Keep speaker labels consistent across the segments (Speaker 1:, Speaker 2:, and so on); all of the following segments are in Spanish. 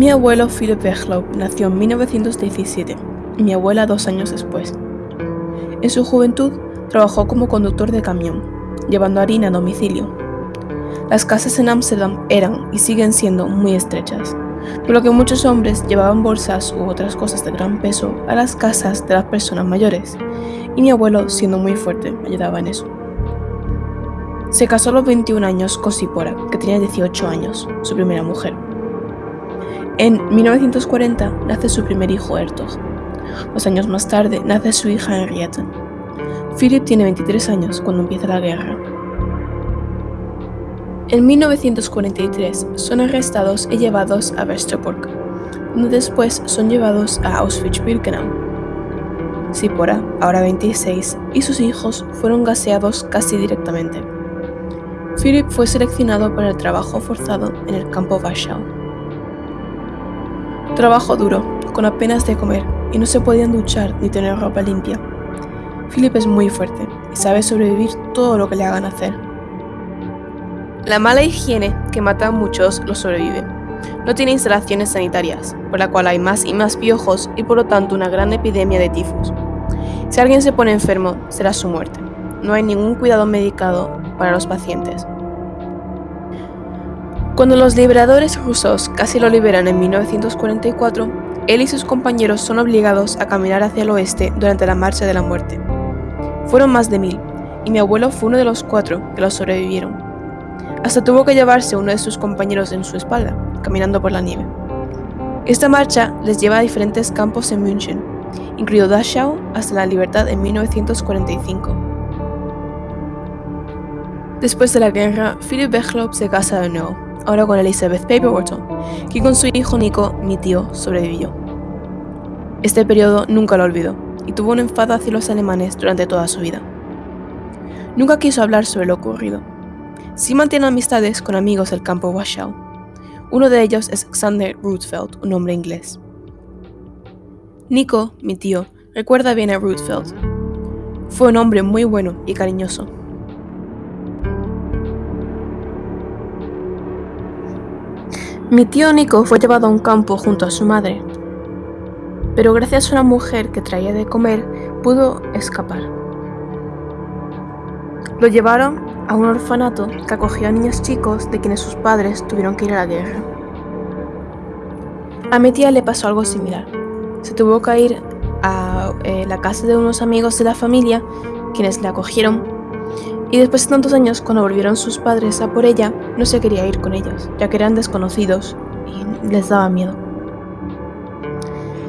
Speaker 1: Mi abuelo Philip Beglow nació en 1917 y mi abuela dos años después. En su juventud trabajó como conductor de camión, llevando harina a domicilio. Las casas en Ámsterdam eran y siguen siendo muy estrechas, por lo que muchos hombres llevaban bolsas u otras cosas de gran peso a las casas de las personas mayores, y mi abuelo, siendo muy fuerte, ayudaba en eso. Se casó a los 21 años con Sipora, que tenía 18 años, su primera mujer. En 1940 nace su primer hijo Ertog. Dos años más tarde nace su hija Henriette. Philip tiene 23 años cuando empieza la guerra. En 1943 son arrestados y llevados a Westerbork, donde después son llevados a Auschwitz-Birkenau. Sipora, ahora 26, y sus hijos fueron gaseados casi directamente. Philip fue seleccionado para el trabajo forzado en el campo Warschau. Trabajo duro, con apenas de comer, y no se podían duchar ni tener ropa limpia. Philip es muy fuerte y sabe sobrevivir todo lo que le hagan hacer. La mala higiene, que mata a muchos, lo sobrevive. No tiene instalaciones sanitarias, por la cual hay más y más piojos y por lo tanto una gran epidemia de tifus. Si alguien se pone enfermo, será su muerte. No hay ningún cuidado medicado para los pacientes. Cuando los liberadores rusos casi lo liberan en 1944, él y sus compañeros son obligados a caminar hacia el oeste durante la Marcha de la Muerte. Fueron más de mil, y mi abuelo fue uno de los cuatro que los sobrevivieron. Hasta tuvo que llevarse uno de sus compañeros en su espalda, caminando por la nieve. Esta marcha les lleva a diferentes campos en München, incluido Dachau hasta la libertad en 1945. Después de la guerra, Philip Bechlop se casa de nuevo, ahora con Elizabeth Paperwater, que con su hijo Nico, mi tío, sobrevivió. Este periodo nunca lo olvidó, y tuvo un enfado hacia los alemanes durante toda su vida. Nunca quiso hablar sobre lo ocurrido. Sí mantiene amistades con amigos del campo Warschau. Uno de ellos es Xander Rutfeld, un hombre inglés. Nico, mi tío, recuerda bien a Rutfeld. Fue un hombre muy bueno y cariñoso. Mi tío Nico fue llevado a un campo junto a su madre, pero gracias a una mujer que traía de comer pudo escapar. Lo llevaron a un orfanato que acogía a niños chicos de quienes sus padres tuvieron que ir a la guerra. A mi tía le pasó algo similar. Se tuvo que ir a eh, la casa de unos amigos de la familia, quienes le acogieron, y después de tantos años, cuando volvieron sus padres a por ella, no se quería ir con ellos, ya que eran desconocidos y les daba miedo.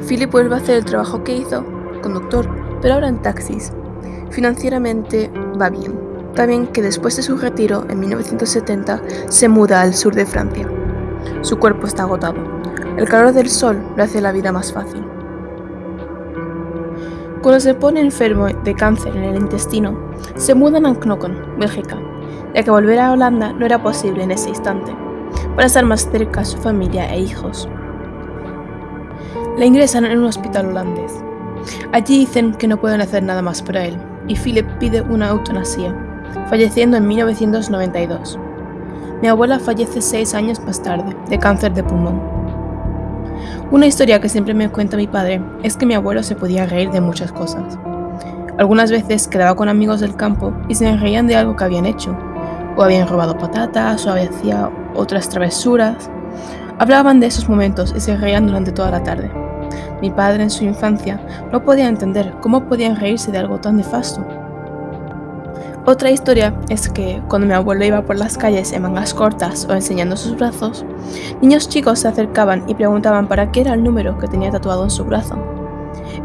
Speaker 1: Philip vuelve a hacer el trabajo que hizo, conductor, pero ahora en taxis. Financieramente va bien. También que después de su retiro, en 1970, se muda al sur de Francia. Su cuerpo está agotado. El calor del sol le hace la vida más fácil. Cuando se pone enfermo de cáncer en el intestino, se mudan a Knokken, Bélgica, ya que volver a Holanda no era posible en ese instante, para estar más cerca a su familia e hijos. Le ingresan en un hospital holandés. Allí dicen que no pueden hacer nada más para él, y Philip pide una eutanasia, falleciendo en 1992. Mi abuela fallece seis años más tarde, de cáncer de pulmón. Una historia que siempre me cuenta mi padre es que mi abuelo se podía reír de muchas cosas. Algunas veces quedaba con amigos del campo y se reían de algo que habían hecho, o habían robado patatas, o hacía otras travesuras. Hablaban de esos momentos y se reían durante toda la tarde. Mi padre en su infancia no podía entender cómo podían reírse de algo tan nefasto. Otra historia es que cuando mi abuelo iba por las calles en mangas cortas o enseñando sus brazos, niños chicos se acercaban y preguntaban para qué era el número que tenía tatuado en su brazo.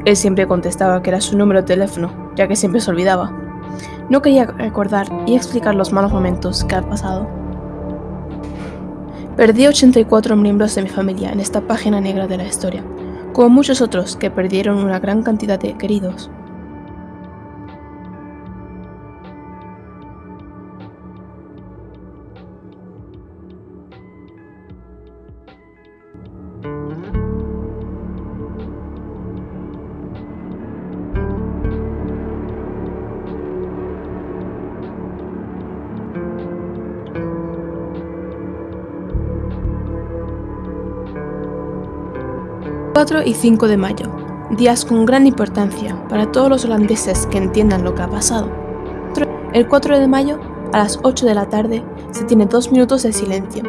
Speaker 1: Él siempre contestaba que era su número de teléfono, ya que siempre se olvidaba. No quería recordar y explicar los malos momentos que ha pasado. Perdí 84 miembros de mi familia en esta página negra de la historia, como muchos otros que perdieron una gran cantidad de queridos. 4 y 5 de mayo, días con gran importancia para todos los holandeses que entiendan lo que ha pasado. El 4 de mayo, a las 8 de la tarde, se tiene dos minutos de silencio.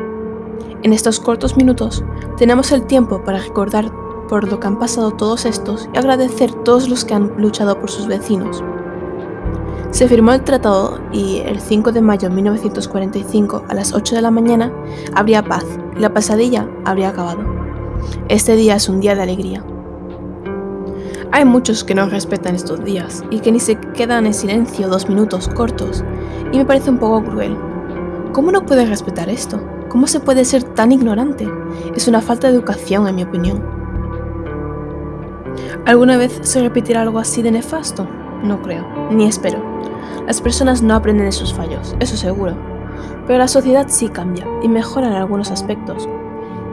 Speaker 1: En estos cortos minutos tenemos el tiempo para recordar por lo que han pasado todos estos y agradecer a todos los que han luchado por sus vecinos. Se firmó el tratado y el 5 de mayo de 1945 a las 8 de la mañana habría paz y la pesadilla habría acabado. Este día es un día de alegría. Hay muchos que no respetan estos días y que ni se quedan en silencio dos minutos cortos, y me parece un poco cruel. ¿Cómo no puedes respetar esto? ¿Cómo se puede ser tan ignorante? Es una falta de educación, en mi opinión. ¿Alguna vez se repetirá algo así de nefasto? No creo, ni espero. Las personas no aprenden de sus fallos, eso seguro. Pero la sociedad sí cambia y mejora en algunos aspectos,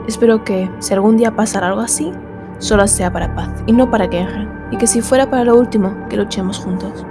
Speaker 1: Espero que, si algún día pasara algo así, solo sea para paz y no para guerra, y que si fuera para lo último, que luchemos juntos.